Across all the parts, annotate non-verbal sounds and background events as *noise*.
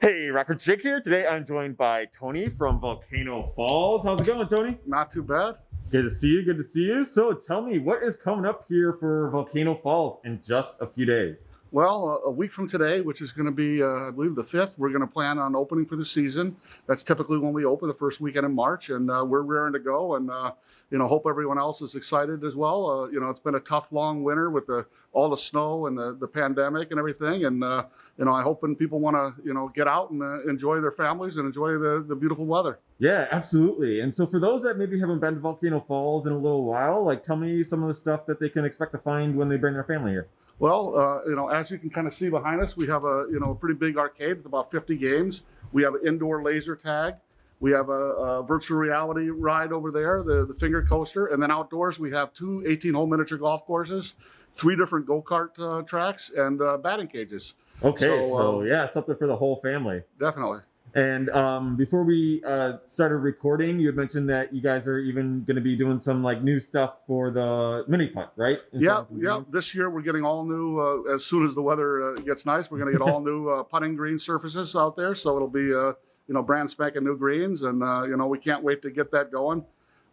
Hey, Rockford Jake here. Today I'm joined by Tony from Volcano Falls. How's it going, Tony? Not too bad. Good to see you. Good to see you. So tell me, what is coming up here for Volcano Falls in just a few days? Well, a week from today, which is going to be, uh, I believe, the 5th, we're going to plan on opening for the season. That's typically when we open the first weekend in March, and uh, we're raring to go. And, uh, you know, hope everyone else is excited as well. Uh, you know, it's been a tough, long winter with the, all the snow and the, the pandemic and everything. And, uh, you know, I hope when people want to, you know, get out and uh, enjoy their families and enjoy the, the beautiful weather. Yeah, absolutely. And so for those that maybe haven't been to Volcano Falls in a little while, like tell me some of the stuff that they can expect to find when they bring their family here. Well, uh, you know, as you can kind of see behind us, we have a you know a pretty big arcade with about 50 games. We have an indoor laser tag. We have a, a virtual reality ride over there, the, the finger coaster, and then outdoors we have two 18-hole miniature golf courses, three different go-kart uh, tracks, and uh, batting cages. Okay, so, So, uh, yeah, something for the whole family. Definitely. And um, before we uh, started recording, you had mentioned that you guys are even going to be doing some like new stuff for the mini putt, right? In Yeah, some of the yeah. games? This year we're getting all new. Uh, as soon as the weather uh, gets nice, we're going to get all *laughs* new uh, putting green surfaces out there. So it'll be uh, you know brand spanking new greens, and uh, you know we can't wait to get that going.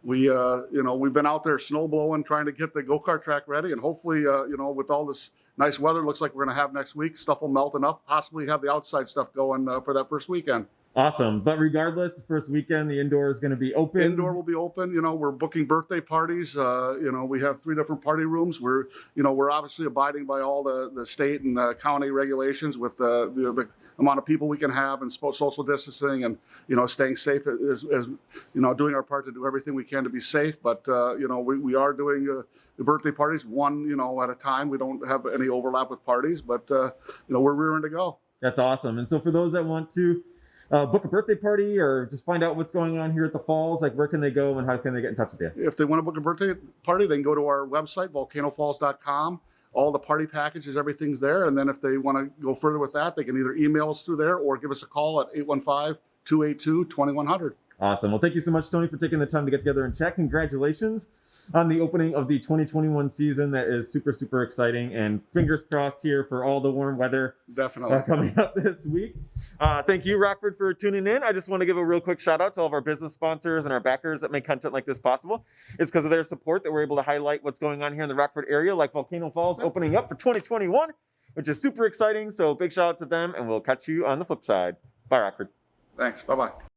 We uh, you know we've been out there snow blowing, trying to get the go kart track ready, and hopefully uh, you know with all this nice weather, looks like we're going to have next week, stuff will melt enough. Possibly have the outside stuff going uh, for that first weekend. Awesome. But regardless, the first weekend, the indoor is going to be open. Indoor will be open. You know, we're booking birthday parties. Uh, you know, we have three different party rooms. We're, you know, we're obviously abiding by all the, the state and uh, county regulations with uh, the, the amount of people we can have and social distancing and, you know, staying safe as, as, you know, doing our part to do everything we can to be safe. But, uh, you know, we, we are doing uh, the birthday parties one, you know, at a time. We don't have any overlap with parties, but, uh, you know, we're rearing to go. That's awesome. And so for those that want to uh, book a birthday party or just find out what's going on here at the falls, like where can they go and how can they get in touch with you? If they want to book a birthday party, they can go to our website, volcanofalls.com. All the party packages, everything's there. And then if they want to go further with that, they can either email us through there or give us a call at 815 282 2100. Awesome. Well, thank you so much, Tony, for taking the time to get together and chat. Congratulations on the opening of the 2021 season. That is super, super exciting. And fingers crossed here for all the warm weather Definitely. uh, coming *laughs* up this week. Uh, thank you, Rockford, for tuning in. I just want to give a real quick shout out to all of our business sponsors and our backers that make content like this possible. It's because of their support that we're able to highlight what's going on here in the Rockford area, like Volcano Falls opening up for 2021, which is super exciting. So big shout out to them, and we'll catch you on the flip side. Bye, Rockford. Thanks. Bye bye.